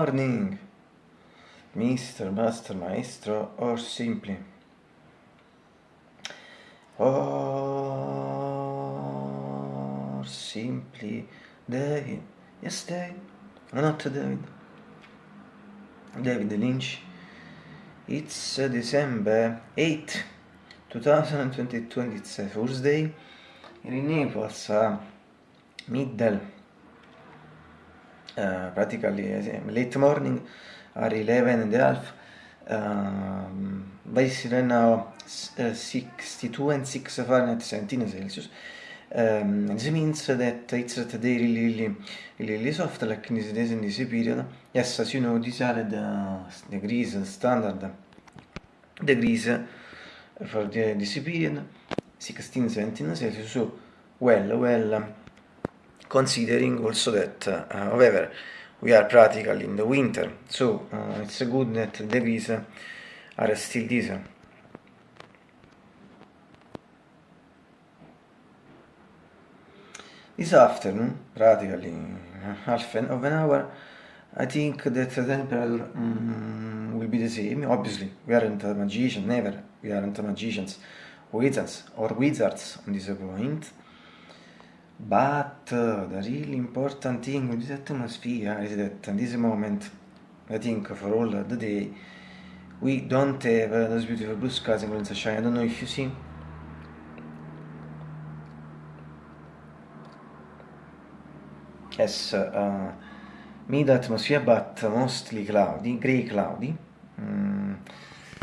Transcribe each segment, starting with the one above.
Morning, Mr. Master Maestro, or simply. Or simply David. Yes, David. Not David. David Lynch. It's December 8, 2022 and it's a Thursday. In Naples, uh, middle uh, practically uh, late morning are 11 and a half um, basically right now uh, 62 and 6 Fahrenheit 17 Celsius. Um, this means that it's today really really really soft like in this days in this period. Yes as you know these are the degrees standard. Degrees for the, this period 16 17 Celsius. So well well considering also that, uh, however, we are practically in the winter, so uh, it's good that the degrees are still this. This afternoon, practically half an, of an hour, I think that the temperature um, will be the same. Obviously, we aren't a magician, never. We aren't magicians, wizards, or wizards on this point. But the really important thing with this atmosphere is that in this moment, I think for all the day, we don't have those beautiful blue skies and sunshine. I don't know if you see. Yes, uh, mid atmosphere, but mostly cloudy, grey cloudy. Mm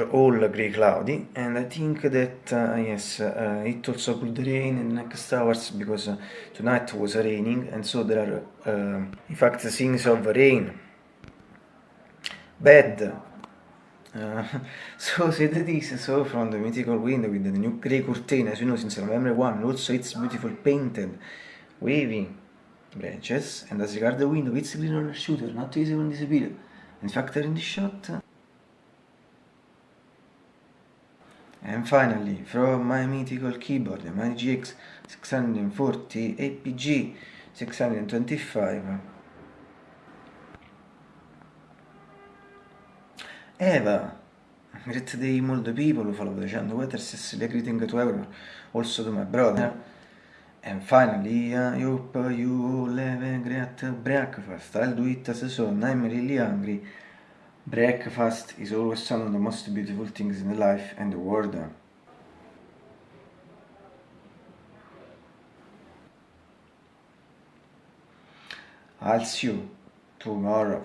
all grey cloudy and I think that uh, yes uh, it also could rain in the next hours because uh, tonight was raining and so there are uh, in fact things of rain. Bad. Uh, so said this so from the mythical window with the new grey curtain as you know since November 1 also it's beautiful painted wavy branches and as regard the window it's green roller shooter not in this video in fact in the shot And finally, from my mythical keyboard, my GX 640 APG 625 Eva, great day all the people who follow the channel, whether sincerely greeting to everyone, also to my brother. And finally, I hope you all have a great breakfast. I'll do it as soon, I'm really hungry. Breakfast is always one of the most beautiful things in life and the world. I'll see you tomorrow.